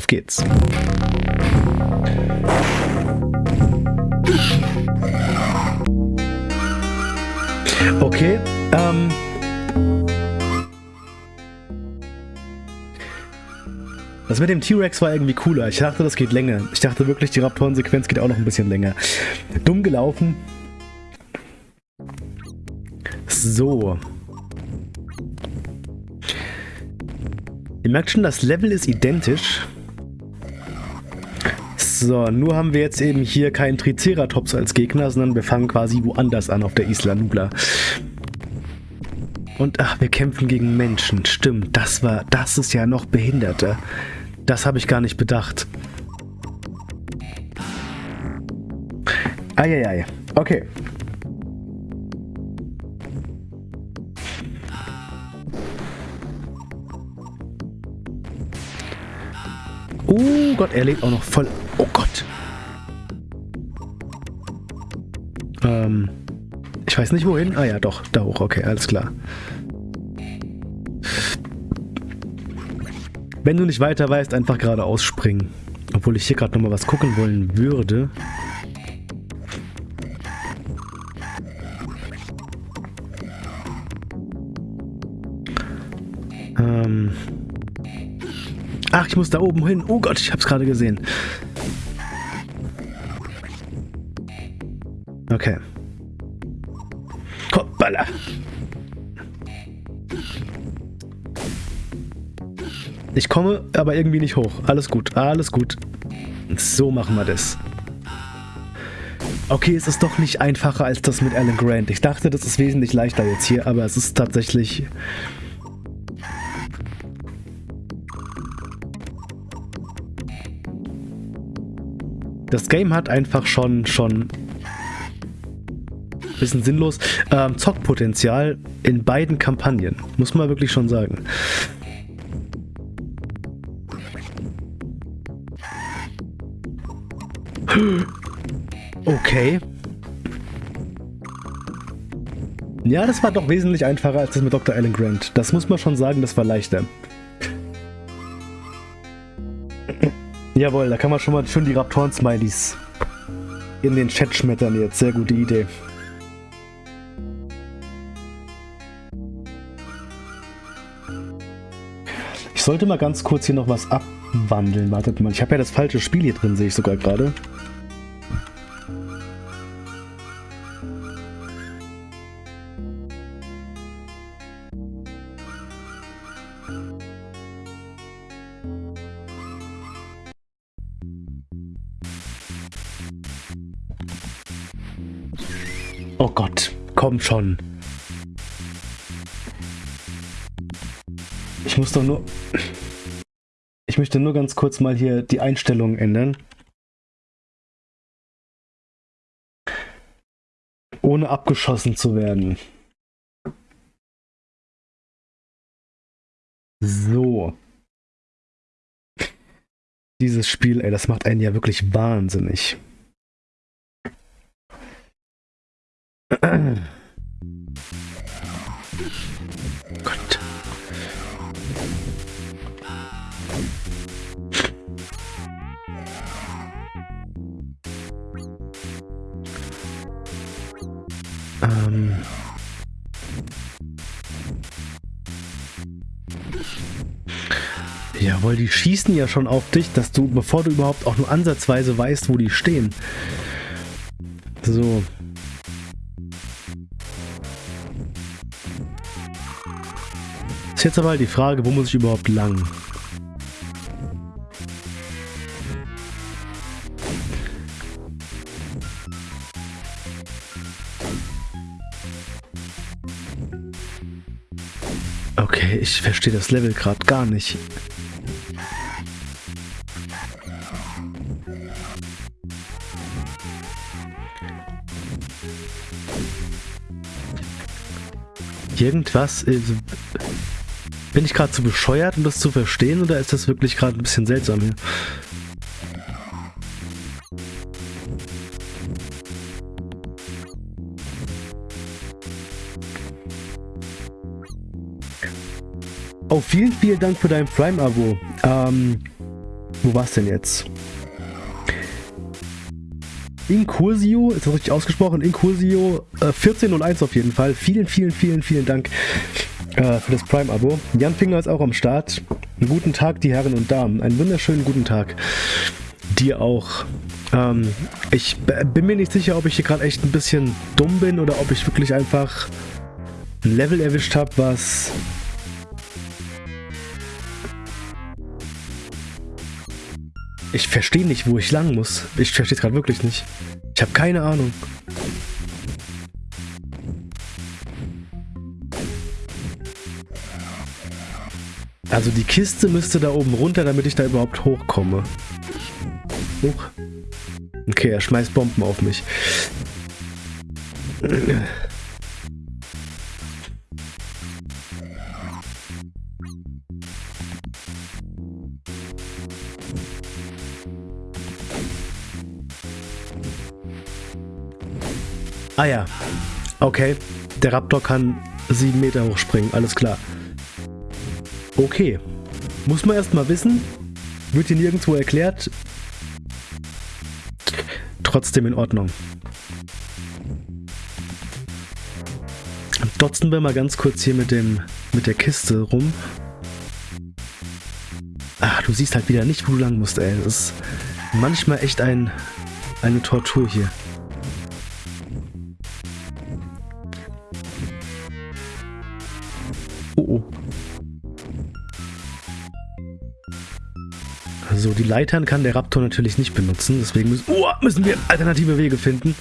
Auf geht's. Okay, ähm... Das mit dem T-Rex war irgendwie cooler. Ich dachte, das geht länger. Ich dachte wirklich, die Raptoren-Sequenz geht auch noch ein bisschen länger. Dumm gelaufen. So. Ihr merkt schon, das Level ist identisch. So, nur haben wir jetzt eben hier keinen Triceratops als Gegner, sondern wir fangen quasi woanders an auf der Isla Nubla. Und ach, wir kämpfen gegen Menschen. Stimmt, das war, das ist ja noch behinderter. Das habe ich gar nicht bedacht. Eieiei. Okay. Oh Gott, er lebt auch noch voll. Oh Gott. Ähm, ich weiß nicht wohin. Ah ja, doch, da hoch. Okay, alles klar. Wenn du nicht weiter weißt, einfach geradeaus springen. Obwohl ich hier gerade nochmal was gucken wollen würde. Ähm... Ach, ich muss da oben hin. Oh Gott, ich hab's gerade gesehen. Okay. Hoppala. Ich komme aber irgendwie nicht hoch. Alles gut, alles gut. So machen wir das. Okay, es ist doch nicht einfacher als das mit Alan Grant. Ich dachte, das ist wesentlich leichter jetzt hier, aber es ist tatsächlich Das Game hat einfach schon, schon bisschen sinnlos, ähm, Zockpotenzial in beiden Kampagnen. Muss man wirklich schon sagen. Okay. Ja, das war doch wesentlich einfacher als das mit Dr. Alan Grant. Das muss man schon sagen, das war leichter. Jawohl, da kann man schon mal schön die Raptoren-Smileys in den Chat schmettern jetzt. Sehr gute Idee. Ich sollte mal ganz kurz hier noch was abwandeln. Wartet mal, ich habe ja das falsche Spiel hier drin, sehe ich sogar gerade. Oh Gott, komm schon. Muss doch nur... Ich möchte nur ganz kurz mal hier die Einstellungen ändern. Ohne abgeschossen zu werden. So. Dieses Spiel, ey, das macht einen ja wirklich wahnsinnig. Ähm. Jawohl, die schießen ja schon auf dich, dass du, bevor du überhaupt auch nur ansatzweise weißt, wo die stehen. So. Ist jetzt aber halt die Frage, wo muss ich überhaupt lang? Verstehe das Level gerade gar nicht. Irgendwas ist... Bin ich gerade zu bescheuert, um das zu verstehen, oder ist das wirklich gerade ein bisschen seltsam hier? Vielen, vielen Dank für dein Prime-Abo. Ähm, Wo war's denn jetzt? Incursio, ist das richtig ausgesprochen? Incursio äh, 1401 auf jeden Fall. Vielen, vielen, vielen, vielen Dank äh, für das Prime-Abo. Jan Finger ist auch am Start. Einen guten Tag, die Herren und Damen. Einen wunderschönen guten Tag. Dir auch. Ähm, ich bin mir nicht sicher, ob ich hier gerade echt ein bisschen dumm bin oder ob ich wirklich einfach ein Level erwischt habe, was Ich verstehe nicht, wo ich lang muss. Ich verstehe es gerade wirklich nicht. Ich habe keine Ahnung. Also die Kiste müsste da oben runter, damit ich da überhaupt hochkomme. Hoch. Okay, er schmeißt Bomben auf mich. Ah ja. Okay. Der Raptor kann sieben Meter hochspringen. Alles klar. Okay. Muss man erstmal wissen. Wird hier nirgendwo erklärt. Trotzdem in Ordnung. Dotzen wir mal ganz kurz hier mit dem mit der Kiste rum. Ach, du siehst halt wieder nicht, wo du lang musst, ey. Das ist manchmal echt ein, eine Tortur hier. So, die Leitern kann der Raptor natürlich nicht benutzen, deswegen müssen, oh, müssen wir alternative Wege finden.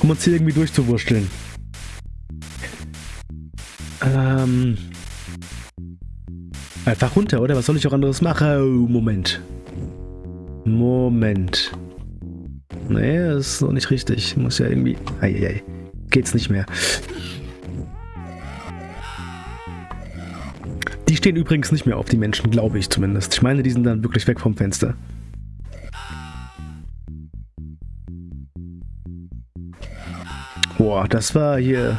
Um uns hier irgendwie durchzuwurschteln. Ähm... Einfach runter, oder? Was soll ich auch anderes machen? Oh, Moment. Moment. Nee, das ist noch nicht richtig. Muss ja irgendwie... Eieiei. Geht's nicht mehr. Die stehen übrigens nicht mehr auf, die Menschen, glaube ich zumindest. Ich meine, die sind dann wirklich weg vom Fenster. Boah, das war hier...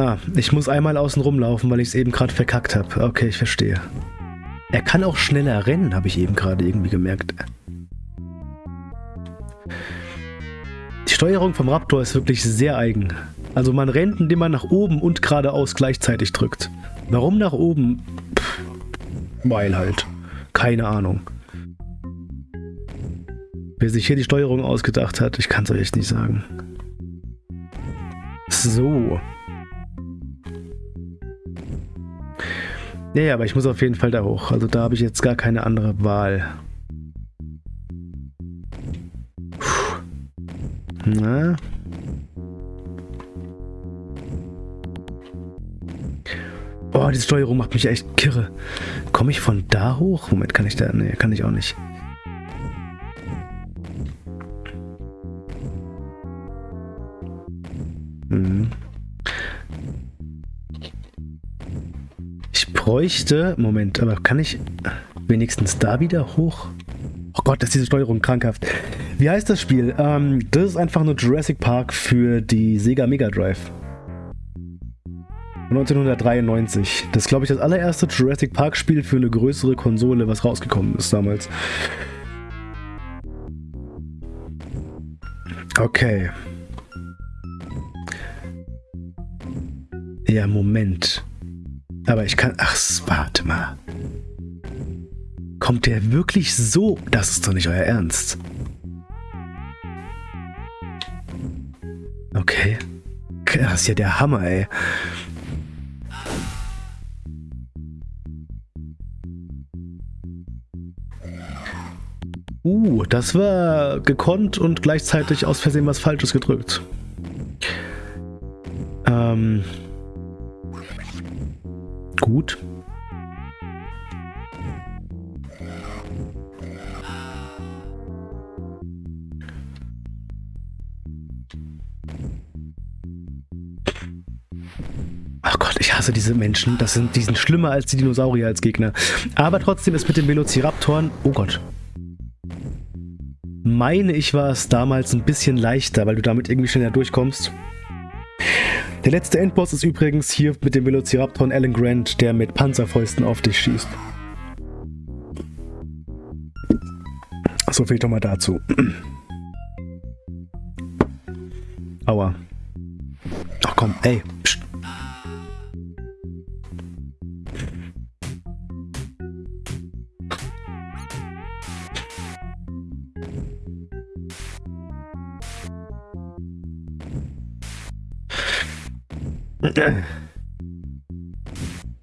Ah, ich muss einmal außen rumlaufen, weil ich es eben gerade verkackt habe. Okay, ich verstehe. Er kann auch schneller rennen, habe ich eben gerade irgendwie gemerkt. Die Steuerung vom Raptor ist wirklich sehr eigen. Also man rennt, indem man nach oben und geradeaus gleichzeitig drückt. Warum nach oben? Pff, weil halt. Keine Ahnung. Wer sich hier die Steuerung ausgedacht hat, ich kann es euch nicht sagen. So. Ja, ja, aber ich muss auf jeden Fall da hoch. Also da habe ich jetzt gar keine andere Wahl. Puh. Na? Oh, diese Steuerung macht mich echt kirre. Komme ich von da hoch? Moment, kann ich da? Nee, kann ich auch nicht. Bräuchte... Moment, aber kann ich wenigstens da wieder hoch? Oh Gott, ist diese Steuerung krankhaft. Wie heißt das Spiel? Ähm, das ist einfach nur Jurassic Park für die Sega Mega Drive. 1993. Das ist, glaube ich, das allererste Jurassic Park Spiel für eine größere Konsole, was rausgekommen ist damals. Okay. Ja, Moment. Aber ich kann... Ach, warte mal. Kommt der wirklich so? Das ist doch nicht euer Ernst. Okay. Das ist ja der Hammer, ey. Uh, das war gekonnt und gleichzeitig aus Versehen was Falsches gedrückt. Ähm gut. Ach Gott, Ich hasse diese Menschen. Das sind, die sind schlimmer als die Dinosaurier als Gegner. Aber trotzdem ist mit den Velociraptoren... Oh Gott. Meine ich war es damals ein bisschen leichter, weil du damit irgendwie schneller durchkommst. Der letzte Endboss ist übrigens hier mit dem Velociraptor Alan Grant, der mit Panzerfäusten auf dich schießt. So viel doch mal dazu. Aua. Ach komm, ey. Psst.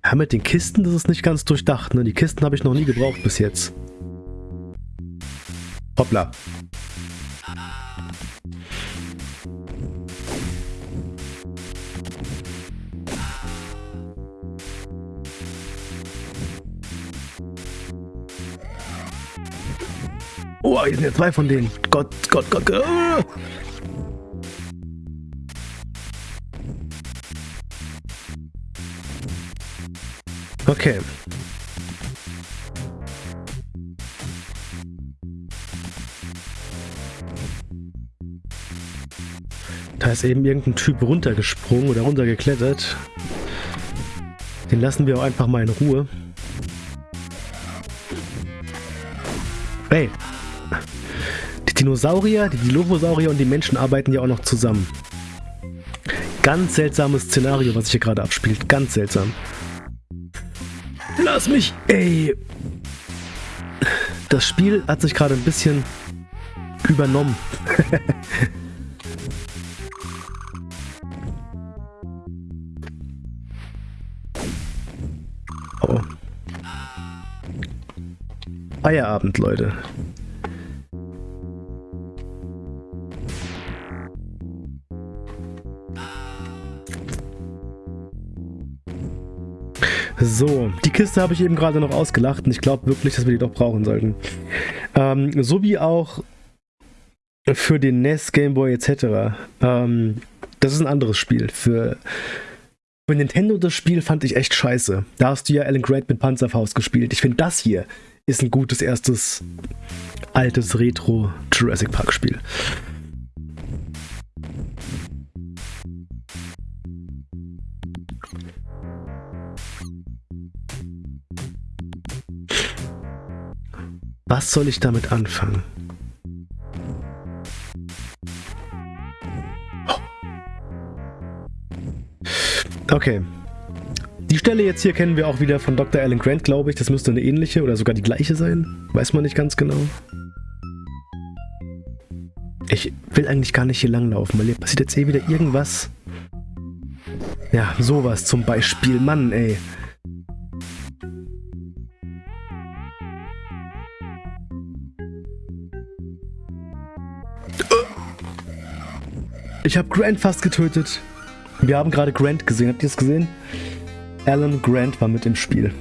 Ja, mit den Kisten, das ist nicht ganz durchdacht. Ne? Die Kisten habe ich noch nie gebraucht bis jetzt. Hoppla. Oh, hier sind ja zwei von denen. Gott, Gott, Gott, Gott. Okay. Da ist eben irgendein Typ runtergesprungen oder runtergeklettert. Den lassen wir auch einfach mal in Ruhe. Ey. Die Dinosaurier, die Dilophosaurier und die Menschen arbeiten ja auch noch zusammen. Ganz seltsames Szenario, was sich hier gerade abspielt. Ganz seltsam. Lass mich! Ey! Das Spiel hat sich gerade ein bisschen übernommen. oh. Feierabend, Leute. So, die Kiste habe ich eben gerade noch ausgelacht und ich glaube wirklich, dass wir die doch brauchen sollten. Ähm, so wie auch für den NES, Gameboy etc. Ähm, das ist ein anderes Spiel. Für, für Nintendo das Spiel fand ich echt scheiße. Da hast du ja Alan Grant mit Panzerfaust gespielt. Ich finde das hier ist ein gutes erstes altes Retro Jurassic Park Spiel. Was soll ich damit anfangen? Okay. Die Stelle jetzt hier kennen wir auch wieder von Dr. Alan Grant, glaube ich. Das müsste eine ähnliche oder sogar die gleiche sein. Weiß man nicht ganz genau. Ich will eigentlich gar nicht hier langlaufen, weil hier passiert jetzt eh wieder irgendwas. Ja, sowas zum Beispiel. Mann, ey. Ich habe Grant fast getötet. Wir haben gerade Grant gesehen. Habt ihr es gesehen? Alan Grant war mit im Spiel.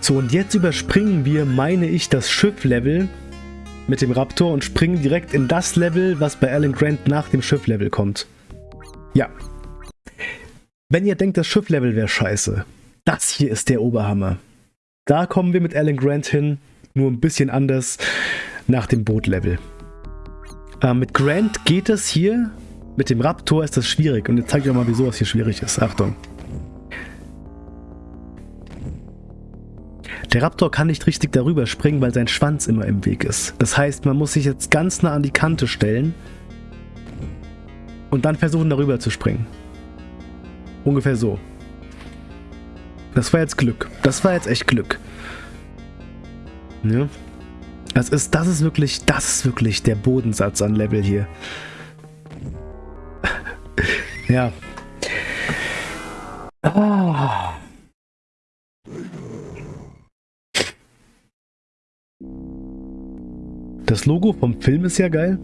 So, und jetzt überspringen wir, meine ich, das Schiff-Level mit dem Raptor und springen direkt in das Level, was bei Alan Grant nach dem Schiff-Level kommt. Ja. Wenn ihr denkt, das Schiff-Level wäre scheiße, das hier ist der Oberhammer. Da kommen wir mit Alan Grant hin, nur ein bisschen anders nach dem Bootlevel. Äh, mit Grant geht es hier. Mit dem Raptor ist das schwierig. Und jetzt zeige ich euch mal, wieso das hier schwierig ist. Achtung. Der Raptor kann nicht richtig darüber springen, weil sein Schwanz immer im Weg ist. Das heißt, man muss sich jetzt ganz nah an die Kante stellen und dann versuchen, darüber zu springen. Ungefähr so. Das war jetzt Glück. Das war jetzt echt Glück. Ja. Das ist, das ist wirklich, das ist wirklich der Bodensatz an Level hier. ja. Ah. Das Logo vom Film ist ja geil.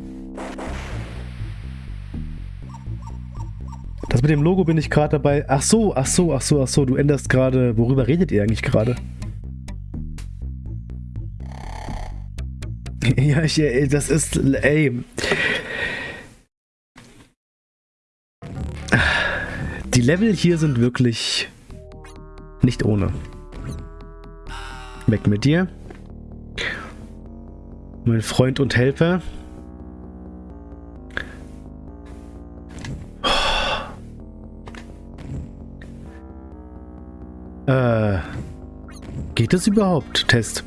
Das mit dem Logo bin ich gerade dabei. Ach so, ach so, ach so, ach so. Du änderst gerade. Worüber redet ihr eigentlich gerade? Ja, ich, das ist, ey. Die Level hier sind wirklich nicht ohne. Weg mit dir. Mein Freund und Helfer. Äh, geht es überhaupt? Test.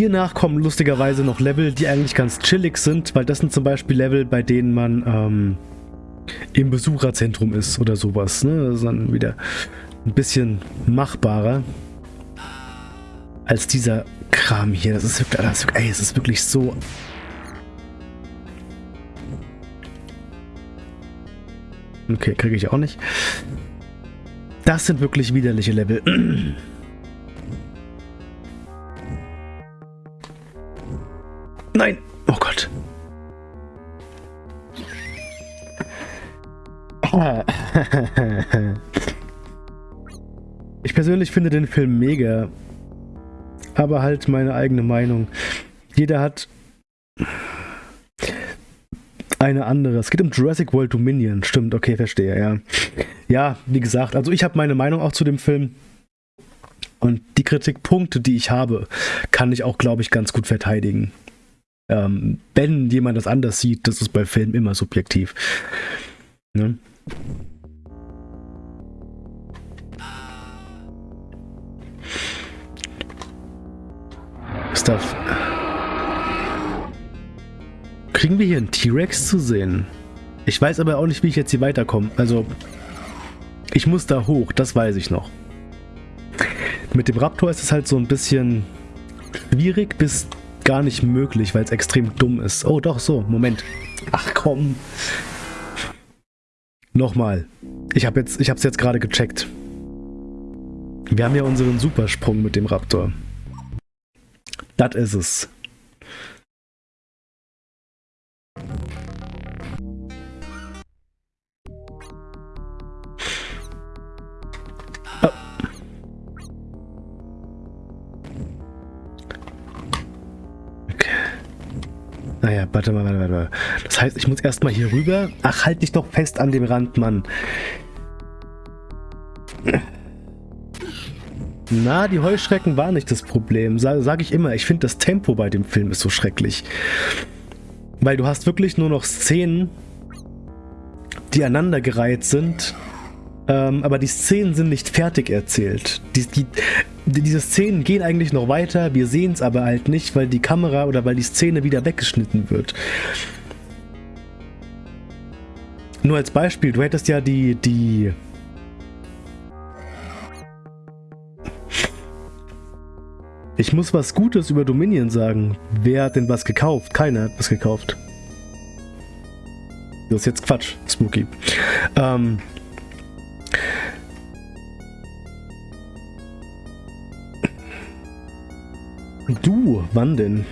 Hiernach kommen lustigerweise noch Level, die eigentlich ganz chillig sind, weil das sind zum Beispiel Level, bei denen man ähm, im Besucherzentrum ist oder sowas. Ne? Das ist dann wieder ein bisschen machbarer als dieser Kram hier. Das ist wirklich, das ist, ey, es ist wirklich so Okay, kriege ich auch nicht. Das sind wirklich widerliche Level. Nein! Oh Gott. Ich persönlich finde den Film mega. Aber halt meine eigene Meinung. Jeder hat eine andere. Es geht um Jurassic World Dominion. Stimmt, okay, verstehe, ja. Ja, wie gesagt, also ich habe meine Meinung auch zu dem Film. Und die Kritikpunkte, die ich habe, kann ich auch, glaube ich, ganz gut verteidigen. Ähm, wenn jemand das anders sieht, das ist bei Filmen immer subjektiv. Ne? Stuff. Kriegen wir hier einen T-Rex zu sehen? Ich weiß aber auch nicht, wie ich jetzt hier weiterkomme. Also, ich muss da hoch, das weiß ich noch. Mit dem Raptor ist es halt so ein bisschen schwierig bis gar nicht möglich, weil es extrem dumm ist. Oh, doch, so, Moment. Ach komm. Nochmal. Ich habe jetzt, ich habe es jetzt gerade gecheckt. Wir haben ja unseren Supersprung mit dem Raptor. Das ist es. Naja, warte mal, warte mal, warte Das heißt, ich muss erstmal hier rüber. Ach, halt dich doch fest an dem Rand, Mann. Na, die Heuschrecken waren nicht das Problem. Sage sag ich immer, ich finde das Tempo bei dem Film ist so schrecklich. Weil du hast wirklich nur noch Szenen, die aneinandergereiht sind, ähm, aber die Szenen sind nicht fertig erzählt. Die, die, diese Szenen gehen eigentlich noch weiter, wir sehen es aber halt nicht, weil die Kamera oder weil die Szene wieder weggeschnitten wird. Nur als Beispiel, du hättest ja die, die... Ich muss was Gutes über Dominion sagen. Wer hat denn was gekauft? Keiner hat was gekauft. Das ist jetzt Quatsch, Spooky. Ähm, Du, wann denn?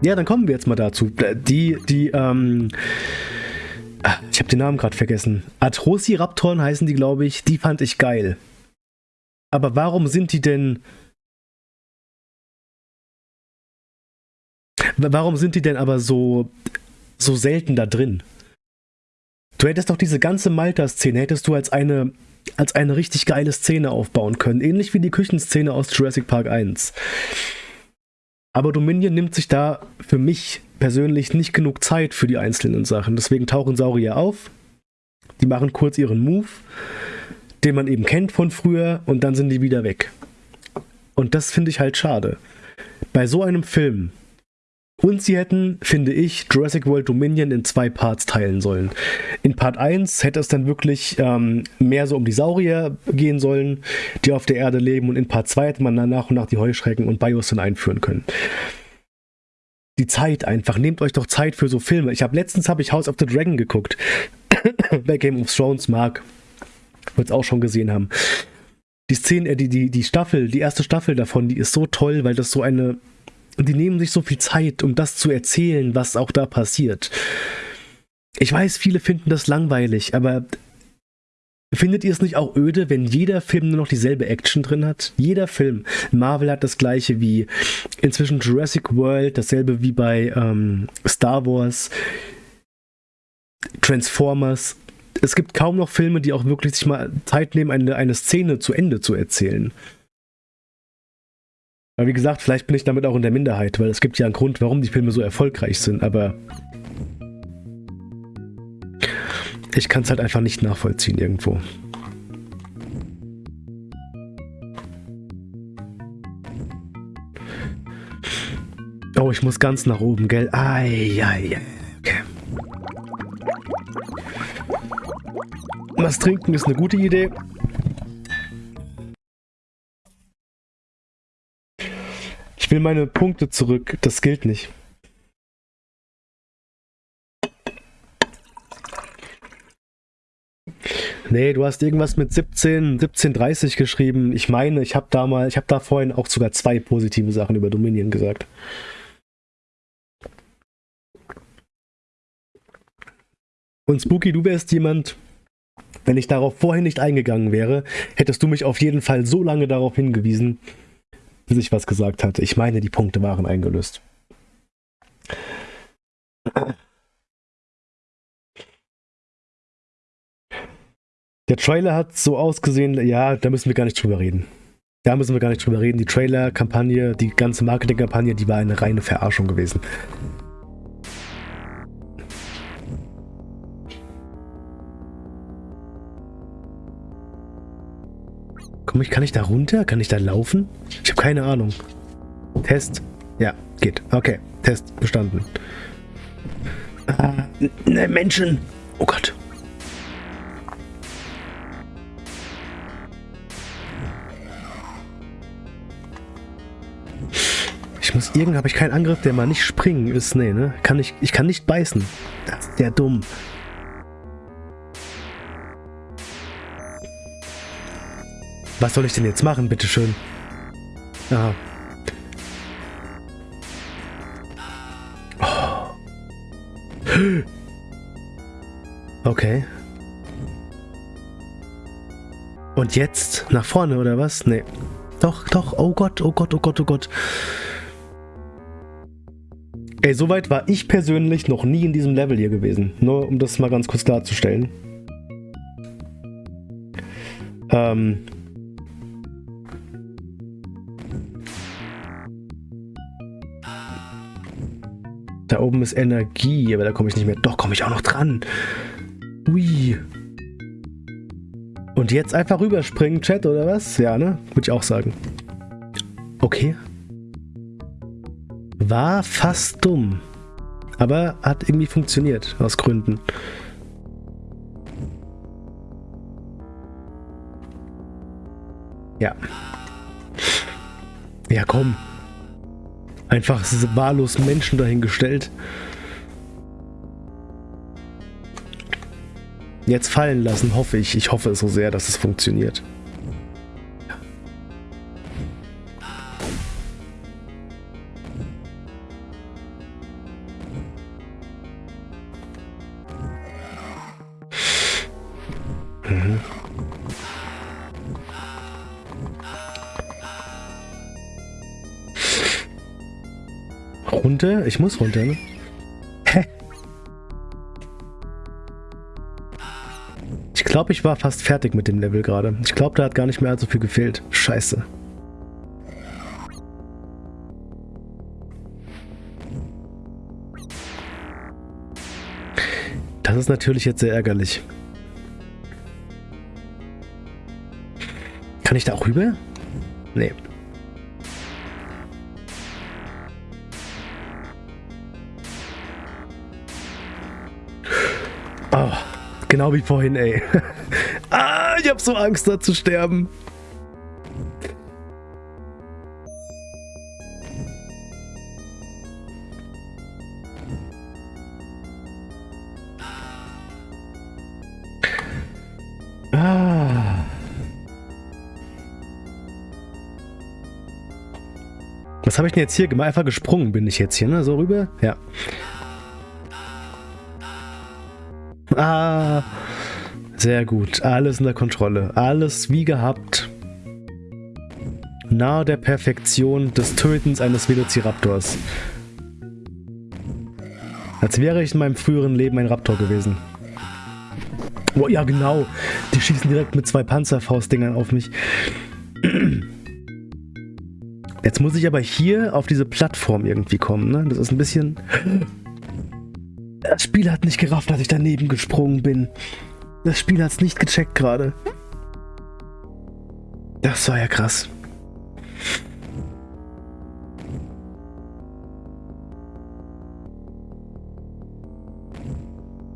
Ja, dann kommen wir jetzt mal dazu. Die, die, ähm... Ich habe den Namen gerade vergessen. Atrociraptoren heißen die, glaube ich. Die fand ich geil. Aber warum sind die denn... Warum sind die denn aber so, so selten da drin? Du hättest doch diese ganze Malta-Szene, hättest du als eine, als eine richtig geile Szene aufbauen können. Ähnlich wie die Küchenszene aus Jurassic Park 1. Aber Dominion nimmt sich da für mich persönlich nicht genug Zeit für die einzelnen Sachen. Deswegen tauchen Saurier auf, die machen kurz ihren Move, den man eben kennt von früher, und dann sind die wieder weg. Und das finde ich halt schade. Bei so einem Film, und sie hätten, finde ich, Jurassic World Dominion in zwei Parts teilen sollen. In Part 1 hätte es dann wirklich ähm, mehr so um die Saurier gehen sollen, die auf der Erde leben. Und in Part 2 hätte man dann nach und nach die Heuschrecken und Bios dann einführen können. Die Zeit einfach. Nehmt euch doch Zeit für so Filme. Ich habe letztens habe ich House of the Dragon geguckt. Wer Game of Thrones mag, wird es auch schon gesehen haben. Die Szene, äh, die, die, die Staffel, die erste Staffel davon, die ist so toll, weil das so eine und die nehmen sich so viel Zeit, um das zu erzählen, was auch da passiert. Ich weiß, viele finden das langweilig, aber findet ihr es nicht auch öde, wenn jeder Film nur noch dieselbe Action drin hat? Jeder Film. Marvel hat das gleiche wie inzwischen Jurassic World, dasselbe wie bei ähm, Star Wars, Transformers. Es gibt kaum noch Filme, die auch wirklich sich mal Zeit nehmen, eine, eine Szene zu Ende zu erzählen. Aber wie gesagt, vielleicht bin ich damit auch in der Minderheit, weil es gibt ja einen Grund, warum die Filme so erfolgreich sind, aber ich kann es halt einfach nicht nachvollziehen irgendwo. Oh, ich muss ganz nach oben, gell? Ai, ai. Okay. Was trinken ist eine gute Idee. Will meine Punkte zurück. Das gilt nicht. Nee, du hast irgendwas mit 17, 1730 geschrieben. Ich meine, ich habe da mal, ich habe da vorhin auch sogar zwei positive Sachen über Dominion gesagt. Und Spooky, du wärst jemand, wenn ich darauf vorhin nicht eingegangen wäre, hättest du mich auf jeden Fall so lange darauf hingewiesen, bis ich was gesagt hatte. Ich meine, die Punkte waren eingelöst. Der Trailer hat so ausgesehen, ja, da müssen wir gar nicht drüber reden. Da müssen wir gar nicht drüber reden. Die Trailer-Kampagne, die ganze Marketing-Kampagne, die war eine reine Verarschung gewesen. Komm ich, kann ich da runter? Kann ich da laufen? Ich habe keine Ahnung. Test. Ja, geht. Okay, Test bestanden. Äh, ne, Menschen. Oh Gott. Ich muss irgend, habe ich keinen Angriff, der mal nicht springen ist. Nee, ne? Kann ich, ich kann nicht beißen. Das ist der dumm. Was soll ich denn jetzt machen, bitteschön? Aha. Oh. Okay. Und jetzt? Nach vorne, oder was? Nee. Doch, doch. Oh Gott, oh Gott, oh Gott, oh Gott. Ey, soweit war ich persönlich noch nie in diesem Level hier gewesen. Nur um das mal ganz kurz darzustellen. Ähm. Da oben ist Energie, aber da komme ich nicht mehr. Doch, komme ich auch noch dran. Ui. Und jetzt einfach rüberspringen, Chat, oder was? Ja, ne? Würde ich auch sagen. Okay. War fast dumm. Aber hat irgendwie funktioniert, aus Gründen. Ja. Ja, komm. Einfach wahllos Menschen dahingestellt. Jetzt fallen lassen, hoffe ich. Ich hoffe so sehr, dass es funktioniert. Runter? Ich muss runter, ne? Hä? Ich glaube, ich war fast fertig mit dem Level gerade. Ich glaube, da hat gar nicht mehr so viel gefehlt. Scheiße. Das ist natürlich jetzt sehr ärgerlich. Kann ich da auch rüber? Nee. Genau wie vorhin, ey. ah, ich hab so Angst, da zu sterben. Ah. Was habe ich denn jetzt hier gemacht? Einfach gesprungen bin ich jetzt hier, ne? So rüber? Ja. Sehr gut. Alles in der Kontrolle. Alles wie gehabt. Nahe der Perfektion des Tötens eines Velociraptors. Als wäre ich in meinem früheren Leben ein Raptor gewesen. Oh, ja, genau. Die schießen direkt mit zwei Panzerfaustdingern auf mich. Jetzt muss ich aber hier auf diese Plattform irgendwie kommen, ne? Das ist ein bisschen... Das Spiel hat nicht gerafft, dass ich daneben gesprungen bin. Das Spiel hat es nicht gecheckt gerade. Das war ja krass.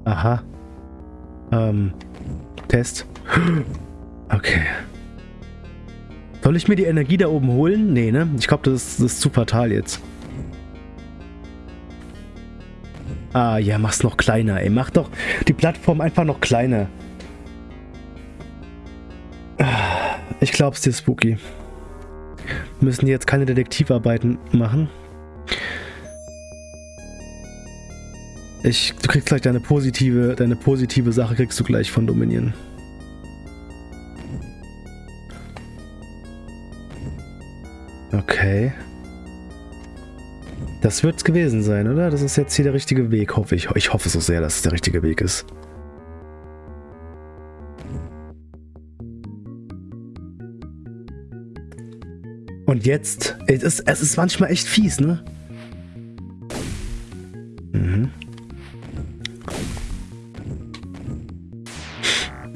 Aha. Ähm, Test. Okay. Soll ich mir die Energie da oben holen? Nee, ne? Ich glaube, das, das, ist zu fatal jetzt. Ah, ja, mach's noch kleiner, ey. Mach doch die Plattform einfach noch kleiner. Ich glaub's dir, Spooky. Wir müssen jetzt keine Detektivarbeiten machen. Ich, du kriegst gleich deine positive, deine positive Sache kriegst du gleich von Dominion. Okay. Das wird's gewesen sein, oder? Das ist jetzt hier der richtige Weg, hoffe ich. Ich hoffe so sehr, dass es der richtige Weg ist. Und jetzt, es ist, es ist manchmal echt fies, ne? Mhm.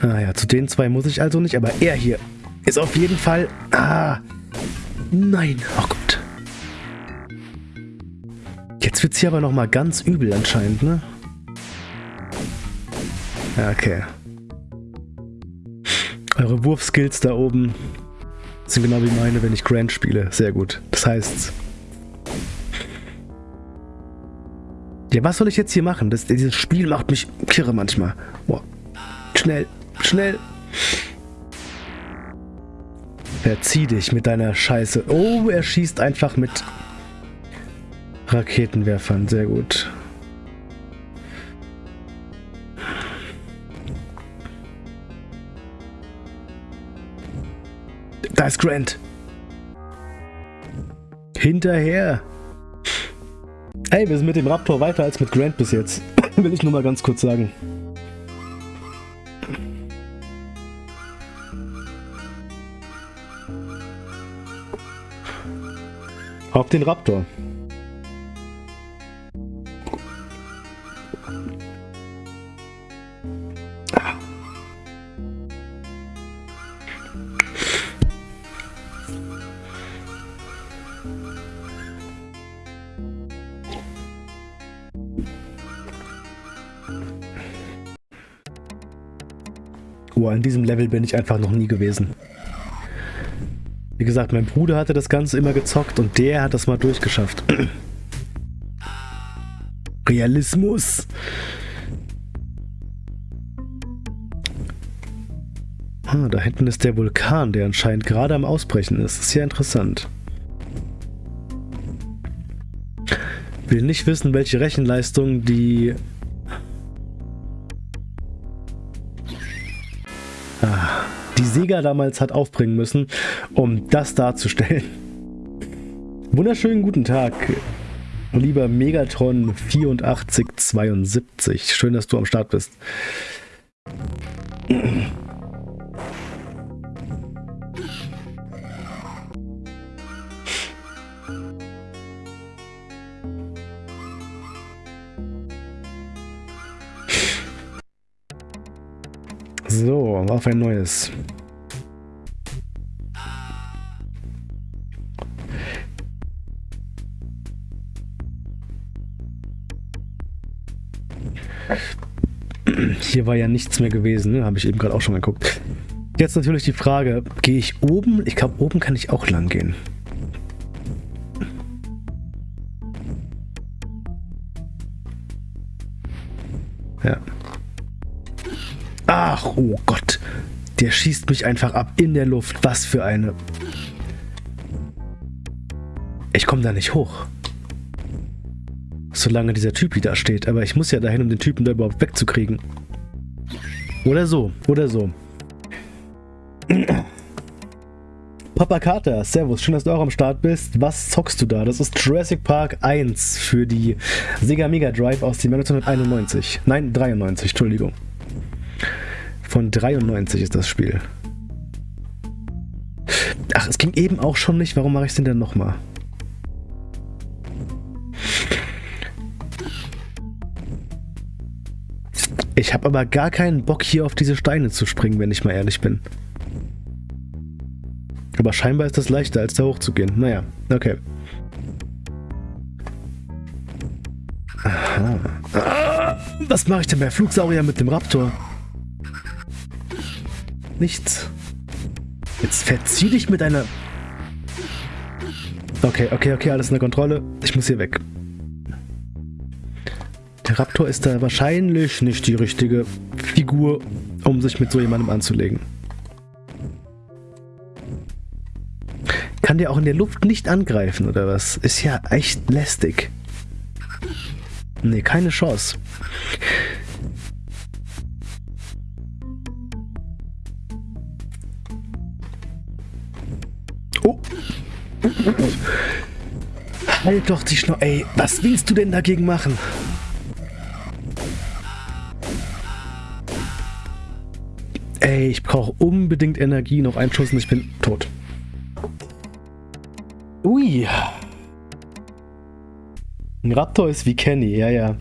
Ah ja, zu den zwei muss ich also nicht, aber er hier ist auf jeden Fall... Ah, nein, oh Jetzt hier aber nochmal ganz übel anscheinend, ne? Okay. Eure Wurfskills da oben sind genau wie meine, wenn ich Grand spiele. Sehr gut. Das heißt... Ja, was soll ich jetzt hier machen? Das, dieses Spiel macht mich kirre manchmal. Boah. Schnell, schnell. Verzieh dich mit deiner Scheiße. Oh, er schießt einfach mit Raketenwerfern. Sehr gut. Da ist Grant. Hinterher. Ey, wir sind mit dem Raptor weiter als mit Grant bis jetzt. Will ich nur mal ganz kurz sagen. Auf den Raptor. Oh, an diesem Level bin ich einfach noch nie gewesen. Wie gesagt, mein Bruder hatte das Ganze immer gezockt und der hat das mal durchgeschafft. Realismus. Ah, da hinten ist der Vulkan, der anscheinend gerade am Ausbrechen ist. Ist ja interessant. Will nicht wissen, welche Rechenleistung die Sega damals hat aufbringen müssen, um das darzustellen. Wunderschönen guten Tag, lieber Megatron 8472. Schön, dass du am Start bist. So, auf ein neues. Hier war ja nichts mehr gewesen, ne? habe ich eben gerade auch schon geguckt. Jetzt natürlich die Frage, gehe ich oben? Ich glaube, oben kann ich auch lang gehen. Ja. Ach, oh Gott. Der schießt mich einfach ab in der Luft. Was für eine... Ich komme da nicht hoch. Solange dieser Typ da steht. Aber ich muss ja dahin, um den Typen da überhaupt wegzukriegen. Oder so, oder so. Papa Carter, Servus, schön, dass du auch am Start bist. Was zockst du da? Das ist Jurassic Park 1 für die Sega Mega Drive aus dem Jahr 1991. Nein, 93, Entschuldigung. Von 93 ist das Spiel. Ach, es ging eben auch schon nicht. Warum mache ich es denn dann nochmal? Ich habe aber gar keinen Bock, hier auf diese Steine zu springen, wenn ich mal ehrlich bin. Aber scheinbar ist das leichter, als da hochzugehen. Naja, okay. Aha. Ah, was mache ich denn bei Flugsaurier mit dem Raptor? Nichts. Jetzt verzieh dich mit deiner... Okay, okay, okay, alles in der Kontrolle. Ich muss hier weg. Der Raptor ist da wahrscheinlich nicht die richtige Figur, um sich mit so jemandem anzulegen. Kann der auch in der Luft nicht angreifen, oder was? Ist ja echt lästig. Nee, keine Chance. Oh. Halt doch die Schnau... Ey, was willst du denn dagegen machen? Ey, ich brauche unbedingt Energie. Noch einen Schuss und ich bin tot. Ui. Ein Raptor ist wie Kenny, ja, ja.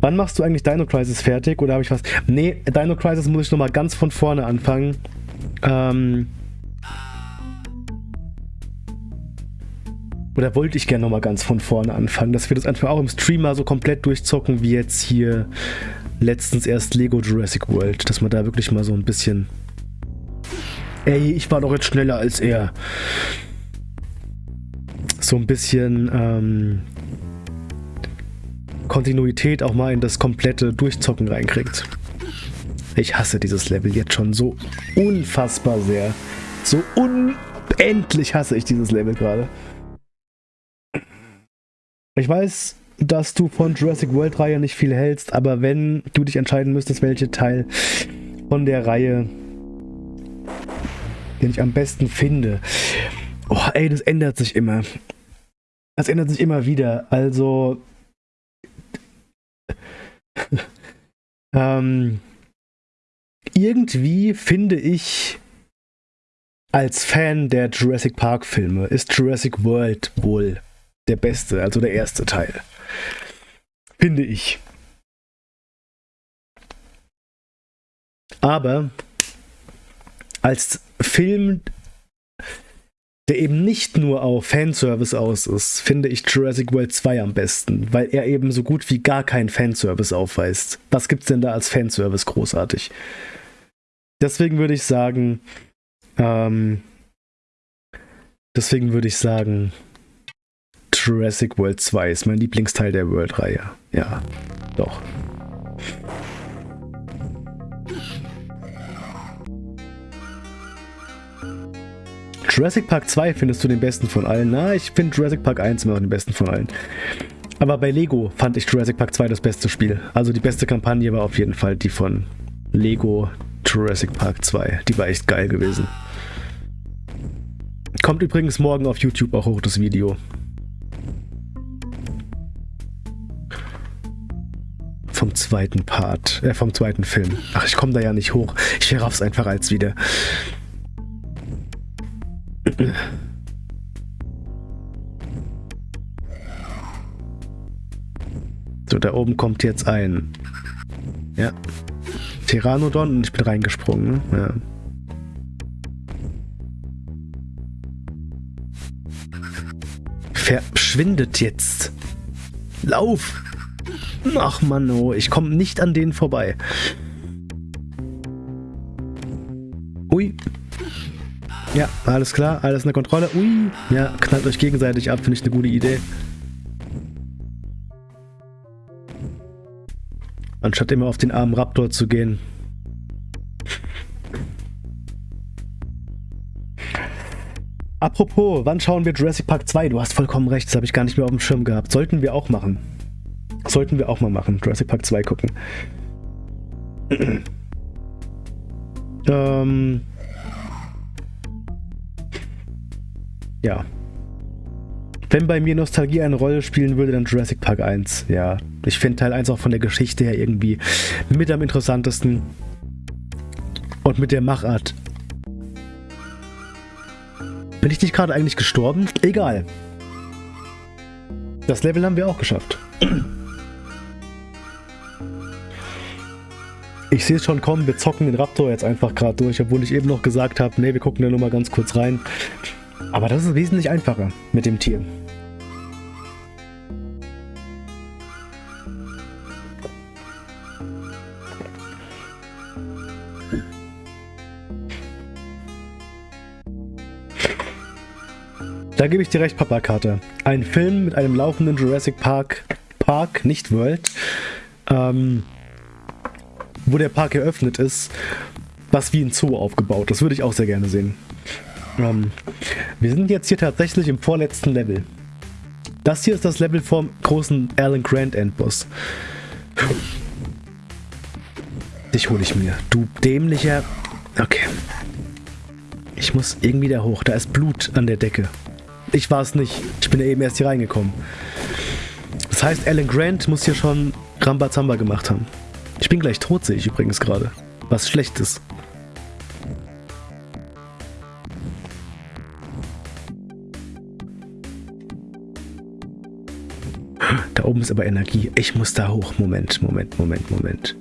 Wann machst du eigentlich Dino Crisis fertig? Oder habe ich was... Nee, Dino Crisis muss ich nochmal ganz von vorne anfangen. Ähm... Oder wollte ich gerne nochmal ganz von vorne anfangen, dass wir das einfach auch im Stream mal so komplett durchzocken, wie jetzt hier letztens erst Lego Jurassic World. Dass man da wirklich mal so ein bisschen... Ey, ich war doch jetzt schneller als er so ein bisschen ähm, Kontinuität auch mal in das komplette Durchzocken reinkriegt. Ich hasse dieses Level jetzt schon so unfassbar sehr. So unendlich hasse ich dieses Level gerade. Ich weiß, dass du von Jurassic World Reihe nicht viel hältst, aber wenn du dich entscheiden müsstest, welche Teil von der Reihe den ich am besten finde. Oh, ey, das ändert sich immer. Das ändert sich immer wieder. Also. ähm, irgendwie finde ich, als Fan der Jurassic Park Filme, ist Jurassic World wohl der beste, also der erste Teil. Finde ich. Aber als Film der eben nicht nur auf Fanservice aus ist, finde ich Jurassic World 2 am besten, weil er eben so gut wie gar keinen Fanservice aufweist. Was gibt's denn da als Fanservice großartig? Deswegen würde ich sagen, ähm, deswegen würde ich sagen, Jurassic World 2 ist mein Lieblingsteil der World-Reihe. Ja, doch. Jurassic Park 2 findest du den besten von allen. Na, ich finde Jurassic Park 1 immer noch den besten von allen. Aber bei Lego fand ich Jurassic Park 2 das beste Spiel. Also die beste Kampagne war auf jeden Fall die von Lego Jurassic Park 2. Die war echt geil gewesen. Kommt übrigens morgen auf YouTube auch hoch, das Video. Vom zweiten Part, äh, vom zweiten Film. Ach, ich komme da ja nicht hoch. Ich verraff's einfach als wieder. So, da oben kommt jetzt ein... Ja. Pteranodon und ich bin reingesprungen. Ja. Verschwindet jetzt. Lauf! Ach Mann, oh, ich komme nicht an denen vorbei. Ui. Ja, alles klar, alles in der Kontrolle. Ui, ja, knallt euch gegenseitig ab, finde ich eine gute Idee. Anstatt immer auf den armen Raptor zu gehen. Apropos, wann schauen wir Jurassic Park 2? Du hast vollkommen recht, das habe ich gar nicht mehr auf dem Schirm gehabt. Sollten wir auch machen. Sollten wir auch mal machen, Jurassic Park 2 gucken. ähm. Ja. Wenn bei mir Nostalgie eine Rolle spielen würde, dann Jurassic Park 1. Ja, ich finde Teil 1 auch von der Geschichte her irgendwie mit am interessantesten. Und mit der Machart. Bin ich nicht gerade eigentlich gestorben? Egal. Das Level haben wir auch geschafft. Ich sehe es schon kommen, wir zocken den Raptor jetzt einfach gerade durch, obwohl ich eben noch gesagt habe, nee, wir gucken da nur mal ganz kurz rein. Aber das ist wesentlich einfacher mit dem Tier. Da gebe ich dir recht, Papa Carter. Ein Film mit einem laufenden Jurassic Park, Park, nicht World, ähm, wo der Park eröffnet ist, was wie ein Zoo aufgebaut. Das würde ich auch sehr gerne sehen. Ähm, wir sind jetzt hier tatsächlich im vorletzten Level. Das hier ist das Level vom großen Alan Grant Endboss. Dich hole ich mir. Du dämlicher... Okay. Ich muss irgendwie da hoch. Da ist Blut an der Decke. Ich war es nicht. Ich bin ja eben erst hier reingekommen. Das heißt, Alan Grant muss hier schon Rambazamba gemacht haben. Ich bin gleich tot, sehe ich übrigens gerade. Was Schlechtes. Da oben ist aber Energie. Ich muss da hoch. Moment, Moment, Moment, Moment.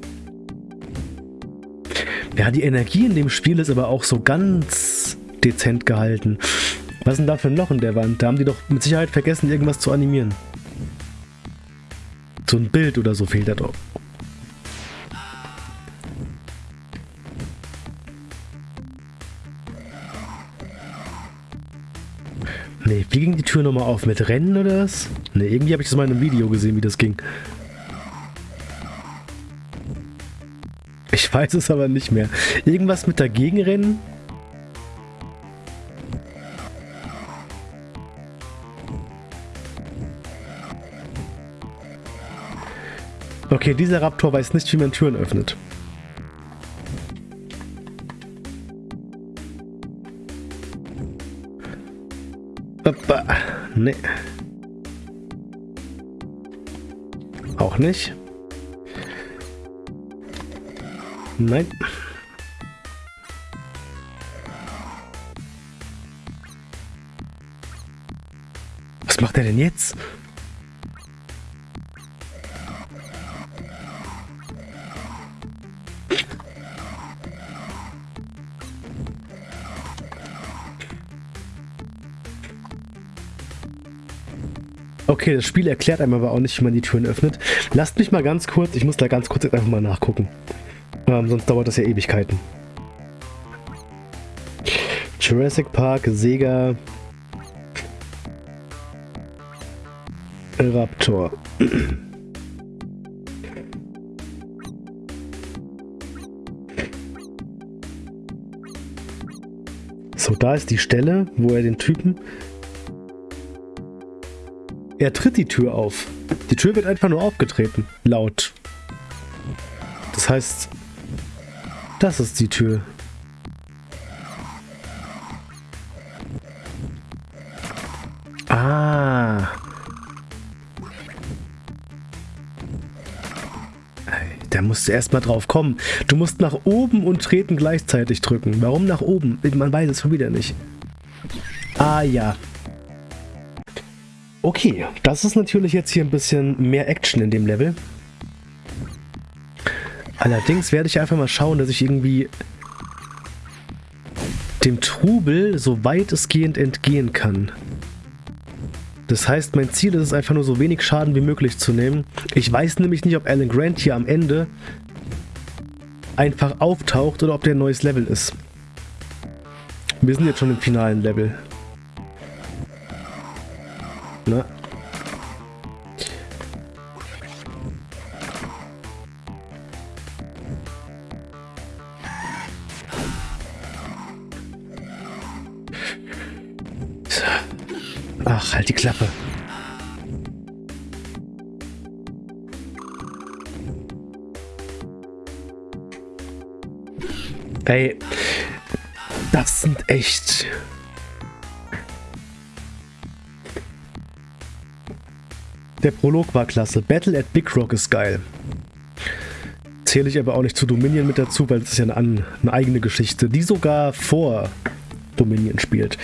Ja, die Energie in dem Spiel ist aber auch so ganz dezent gehalten. Was ist denn da für ein Loch in der Wand? Da haben die doch mit Sicherheit vergessen, irgendwas zu animieren. So ein Bild oder so fehlt da doch. Nee, wie ging die Tür nochmal auf? Mit Rennen oder was? Nee, irgendwie habe ich das mal in einem Video gesehen, wie das ging. Ich weiß es aber nicht mehr. Irgendwas mit dagegen rennen? Okay, dieser Raptor weiß nicht, wie man Türen öffnet. Hoppa. Nee. Auch nicht. Nein. Was macht er denn jetzt? Okay, das Spiel erklärt einem aber auch nicht, wie man die Türen öffnet. Lasst mich mal ganz kurz, ich muss da ganz kurz einfach mal nachgucken. Ähm, sonst dauert das ja Ewigkeiten. Jurassic Park, Sega, Raptor. So, da ist die Stelle, wo er den Typen er tritt die Tür auf. Die Tür wird einfach nur aufgetreten. Laut. Das heißt, das ist die Tür. Ah. Da musst du erstmal drauf kommen. Du musst nach oben und treten gleichzeitig drücken. Warum nach oben? Man weiß es schon wieder nicht. Ah ja. Okay, das ist natürlich jetzt hier ein bisschen mehr Action in dem Level. Allerdings werde ich einfach mal schauen, dass ich irgendwie dem Trubel so weitestgehend entgehen kann. Das heißt, mein Ziel ist es einfach nur so wenig Schaden wie möglich zu nehmen. Ich weiß nämlich nicht, ob Alan Grant hier am Ende einfach auftaucht oder ob der ein neues Level ist. Wir sind jetzt schon im finalen Level. Prolog war klasse. Battle at Big Rock ist geil. Zähle ich aber auch nicht zu Dominion mit dazu, weil es ist ja eine, eine eigene Geschichte, die sogar vor Dominion spielt.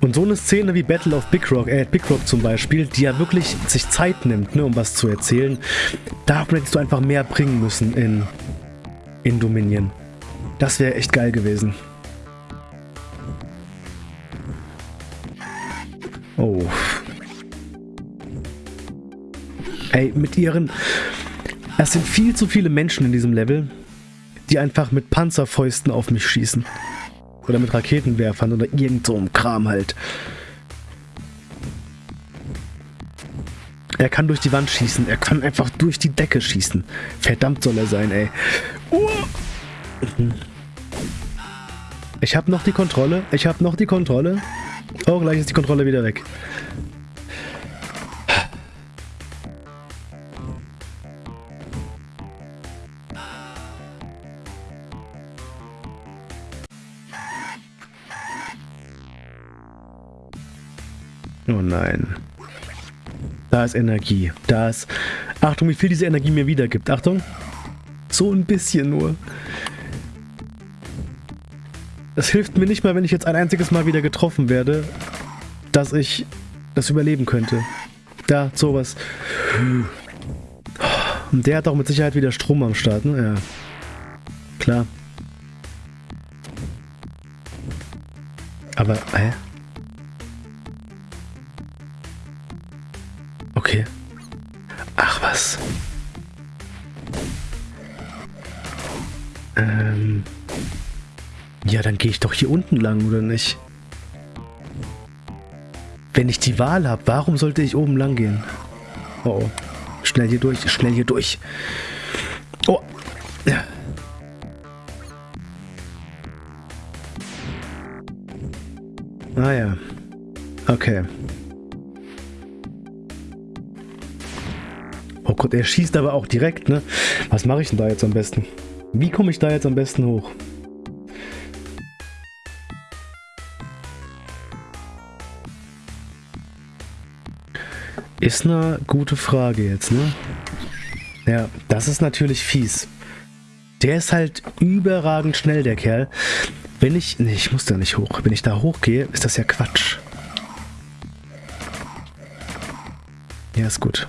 Und so eine Szene wie Battle of Big Rock, äh, Big Rock zum Beispiel, die ja wirklich sich Zeit nimmt, ne, um was zu erzählen, da hättest du einfach mehr bringen müssen in, in Dominion. Das wäre echt geil gewesen. Oh. Ey, mit ihren... Es sind viel zu viele Menschen in diesem Level, die einfach mit Panzerfäusten auf mich schießen. Oder mit Raketenwerfern oder irgend so einem Kram halt. Er kann durch die Wand schießen. Er kann einfach durch die Decke schießen. Verdammt soll er sein, ey. Uh. Ich habe noch die Kontrolle. Ich habe noch die Kontrolle. Oh, gleich ist die Kontrolle wieder weg. Oh nein. Da ist Energie. Da ist... Achtung, wie viel diese Energie mir wiedergibt. Achtung. So ein bisschen nur. Es hilft mir nicht mal, wenn ich jetzt ein einziges Mal wieder getroffen werde, dass ich das überleben könnte. Da, sowas. Und der hat auch mit Sicherheit wieder Strom am Start, ne? Ja. Klar. Aber, hä? Okay. Ach was. Ähm. Ja, dann gehe ich doch hier unten lang, oder nicht? Wenn ich die Wahl habe, warum sollte ich oben lang gehen? Oh, oh. Schnell hier durch, schnell hier durch. Oh. Ja. Ah ja. Okay. Oh Gott, er schießt aber auch direkt, ne? Was mache ich denn da jetzt am besten? Wie komme ich da jetzt am besten hoch? Ist eine gute Frage jetzt, ne? Ja, das ist natürlich fies. Der ist halt überragend schnell, der Kerl. Wenn ich... Ne, ich muss da nicht hoch. Wenn ich da hochgehe, ist das ja Quatsch. Ja, ist gut.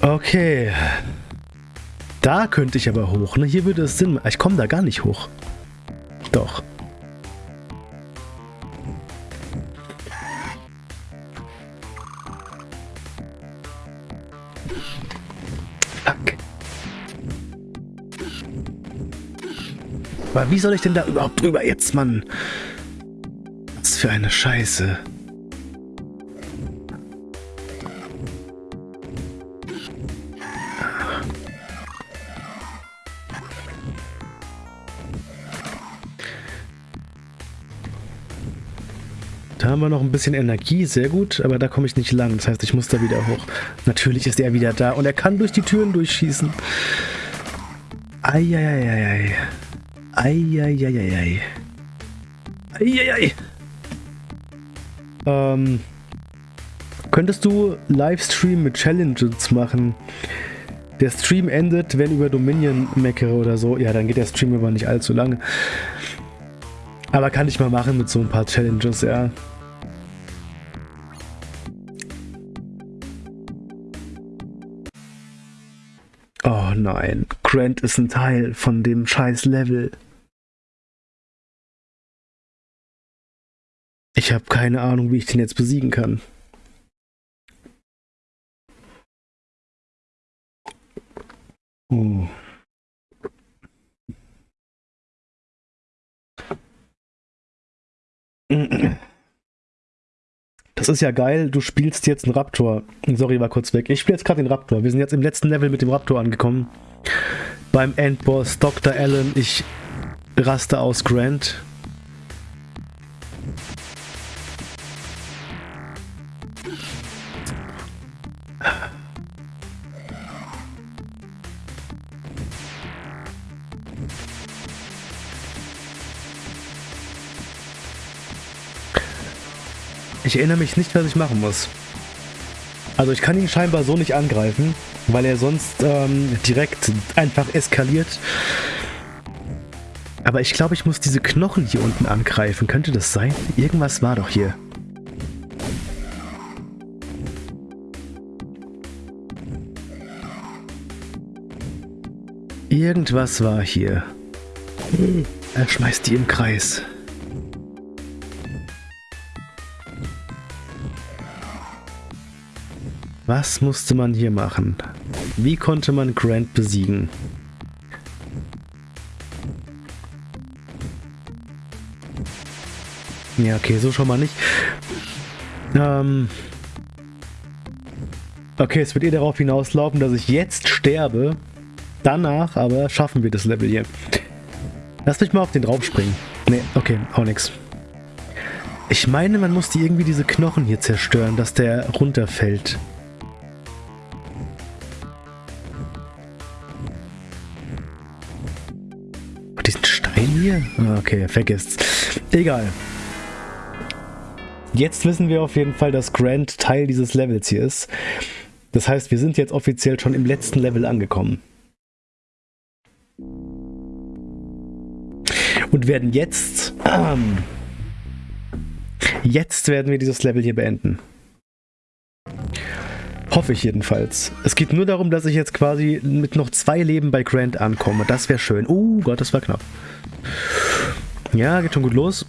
Okay. Da könnte ich aber hoch. Ne? Hier würde es Sinn machen. Ich komme da gar nicht hoch. Doch. Fuck. Aber wie soll ich denn da überhaupt drüber jetzt, Mann? Was für eine Scheiße. Haben wir noch ein bisschen Energie, sehr gut, aber da komme ich nicht lang. Das heißt, ich muss da wieder hoch. Natürlich ist er wieder da und er kann durch die Türen durchschießen. Eieieiei. Eieieiei. Eieiei. Ähm, könntest du Livestream mit Challenges machen? Der Stream endet, wenn über Dominion meckere oder so. Ja, dann geht der Stream aber nicht allzu lange. Aber kann ich mal machen mit so ein paar Challenges, ja. Oh nein, Grant ist ein Teil von dem scheiß Level. Ich habe keine Ahnung, wie ich den jetzt besiegen kann. Oh. Das ist ja geil, du spielst jetzt einen Raptor. Sorry, war kurz weg. Ich spiele jetzt gerade den Raptor. Wir sind jetzt im letzten Level mit dem Raptor angekommen. beim Endboss Dr. Allen. Ich raste aus Grant. Ich erinnere mich nicht, was ich machen muss. Also ich kann ihn scheinbar so nicht angreifen, weil er sonst ähm, direkt einfach eskaliert. Aber ich glaube, ich muss diese Knochen hier unten angreifen. Könnte das sein? Irgendwas war doch hier. Irgendwas war hier. Er schmeißt die im Kreis. Was musste man hier machen? Wie konnte man Grant besiegen? Ja, okay, so schon mal nicht. Ähm okay, es wird eh darauf hinauslaufen, dass ich jetzt sterbe. Danach aber schaffen wir das Level hier. Lass mich mal auf den drauf springen. Nee, okay, auch nix. Ich meine, man muss die irgendwie diese Knochen hier zerstören, dass der runterfällt. Hier? Ah, okay, vergesst's. Egal. Jetzt wissen wir auf jeden Fall, dass Grant Teil dieses Levels hier ist. Das heißt, wir sind jetzt offiziell schon im letzten Level angekommen. Und werden jetzt... Ähm, jetzt werden wir dieses Level hier beenden. Hoffe ich jedenfalls. Es geht nur darum, dass ich jetzt quasi mit noch zwei Leben bei Grant ankomme. Das wäre schön. Oh Gott, das war knapp. Ja, geht schon gut los.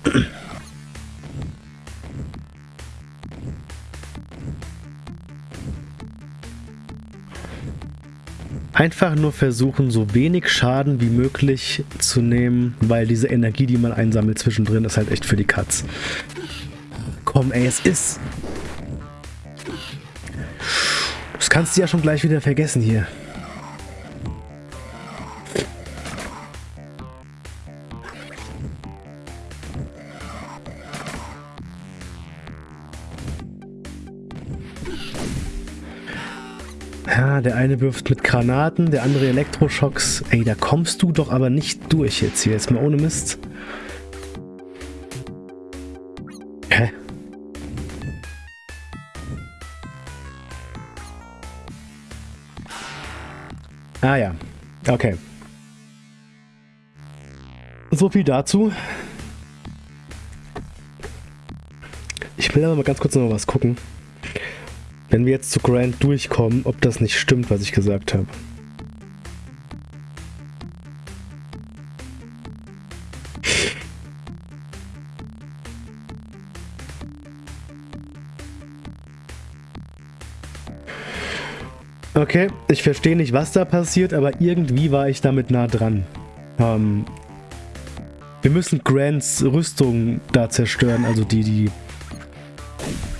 Einfach nur versuchen, so wenig Schaden wie möglich zu nehmen, weil diese Energie, die man einsammelt zwischendrin, ist halt echt für die Katz. Komm, ey, es ist... Das kannst du ja schon gleich wieder vergessen hier. Ja, der eine wirft mit Granaten, der andere Elektroschocks. Ey, da kommst du doch aber nicht durch jetzt hier. Jetzt mal ohne Mist. Hä? Ah ja, okay. So viel dazu. Ich will aber mal ganz kurz noch was gucken. Wenn wir jetzt zu Grant durchkommen, ob das nicht stimmt, was ich gesagt habe. Okay, ich verstehe nicht, was da passiert, aber irgendwie war ich damit nah dran. Ähm, wir müssen Grants Rüstung da zerstören, also die, die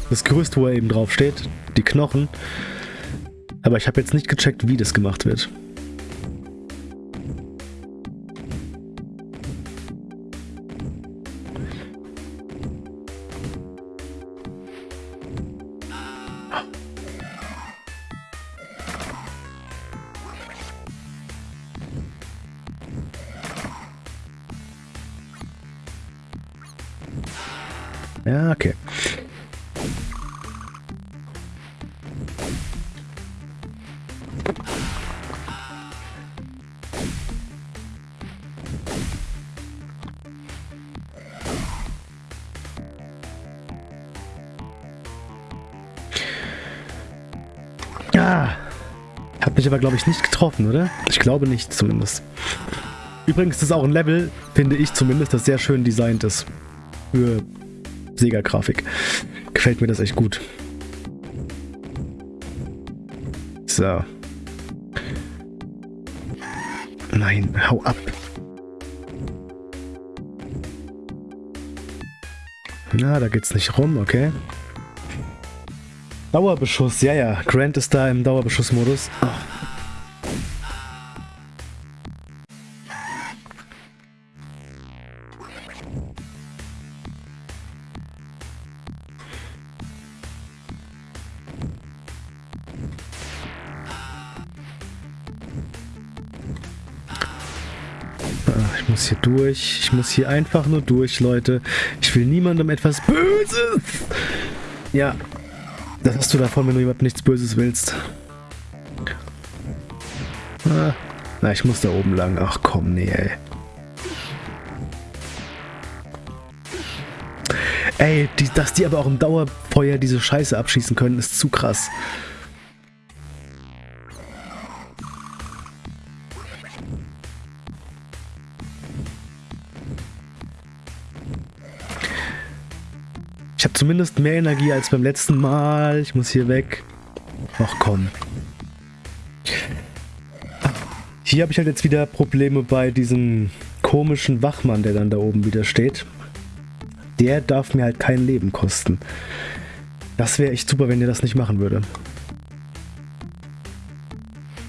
das Gerüst, wo er eben drauf steht, die Knochen. Aber ich habe jetzt nicht gecheckt, wie das gemacht wird. Aber, glaube ich, nicht getroffen, oder? Ich glaube nicht, zumindest. Übrigens ist auch ein Level, finde ich zumindest, das sehr schön designt ist. Für Sega-Grafik. Gefällt mir das echt gut. So. Nein, hau ab. Na, da geht's nicht rum, okay. Dauerbeschuss, ja, ja. Grant ist da im Dauerbeschussmodus. Oh. Hier durch. Ich muss hier einfach nur durch, Leute. Ich will niemandem etwas Böses. Ja, das hast du davon, wenn du jemandem nichts Böses willst. Ah. Na, ich muss da oben lang. Ach komm, nee, ey. Ey, die, dass die aber auch im Dauerfeuer diese Scheiße abschießen können, ist zu krass. Zumindest mehr Energie als beim letzten Mal. Ich muss hier weg. Ach komm. Hier habe ich halt jetzt wieder Probleme bei diesem komischen Wachmann, der dann da oben wieder steht. Der darf mir halt kein Leben kosten. Das wäre echt super, wenn der das nicht machen würde.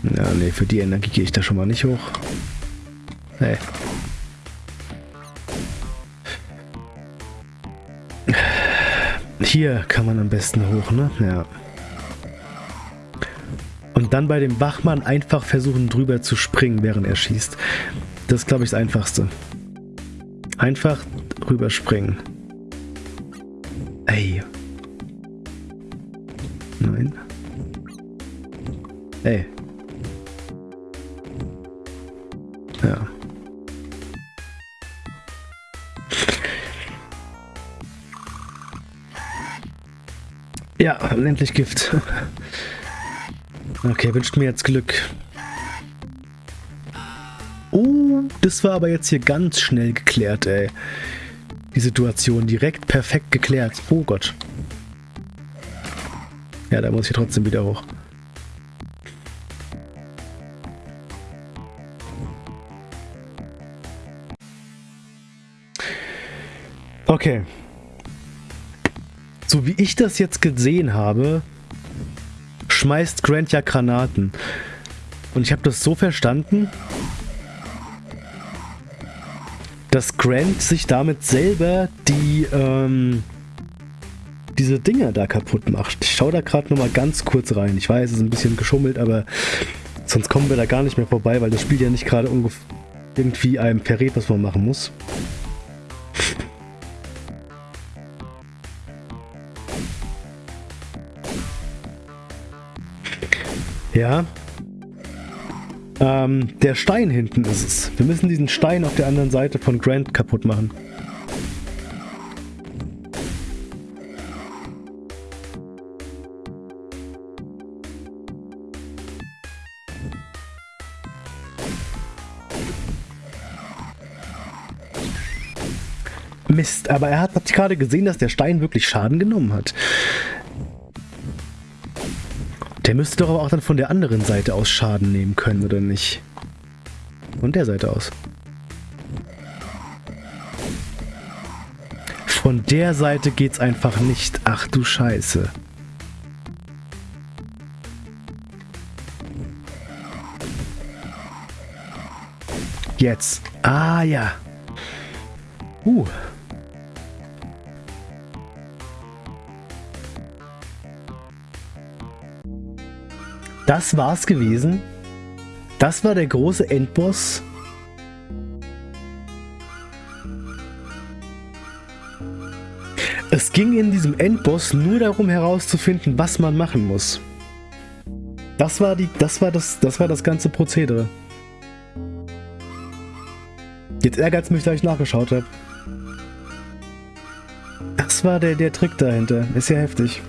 Ja, nee, für die Energie gehe ich da schon mal nicht hoch. Nee. Hier kann man am besten hoch, ne? Ja. Und dann bei dem Wachmann einfach versuchen drüber zu springen, während er schießt. Das ist, glaube ich, das Einfachste. Einfach drüber springen. Ey. Nein. Ey. Ja, endlich Gift. Okay, wünscht mir jetzt Glück. Oh, das war aber jetzt hier ganz schnell geklärt, ey. Die Situation direkt perfekt geklärt. Oh Gott. Ja, da muss ich trotzdem wieder hoch. Okay, so wie ich das jetzt gesehen habe, schmeißt Grant ja Granaten. Und ich habe das so verstanden, dass Grant sich damit selber die, ähm, diese Dinger da kaputt macht. Ich schaue da gerade nochmal ganz kurz rein. Ich weiß, es ist ein bisschen geschummelt, aber sonst kommen wir da gar nicht mehr vorbei, weil das Spiel ja nicht gerade irgendwie einem verrät, was man machen muss. Ja. Ähm, der Stein hinten ist es. Wir müssen diesen Stein auf der anderen Seite von Grant kaputt machen. Mist, aber er hat, hat gerade gesehen, dass der Stein wirklich Schaden genommen hat. Der müsste doch aber auch dann von der anderen Seite aus Schaden nehmen können, oder nicht? Von der Seite aus. Von der Seite geht's einfach nicht. Ach du Scheiße. Jetzt. Ah ja. Uh. Das war's gewesen. Das war der große Endboss. Es ging in diesem Endboss nur darum herauszufinden, was man machen muss. Das war die, das war das, das war das ganze Prozedere. Jetzt ärgert es mich, dass ich nachgeschaut habe. Das war der, der Trick dahinter. Ist ja heftig.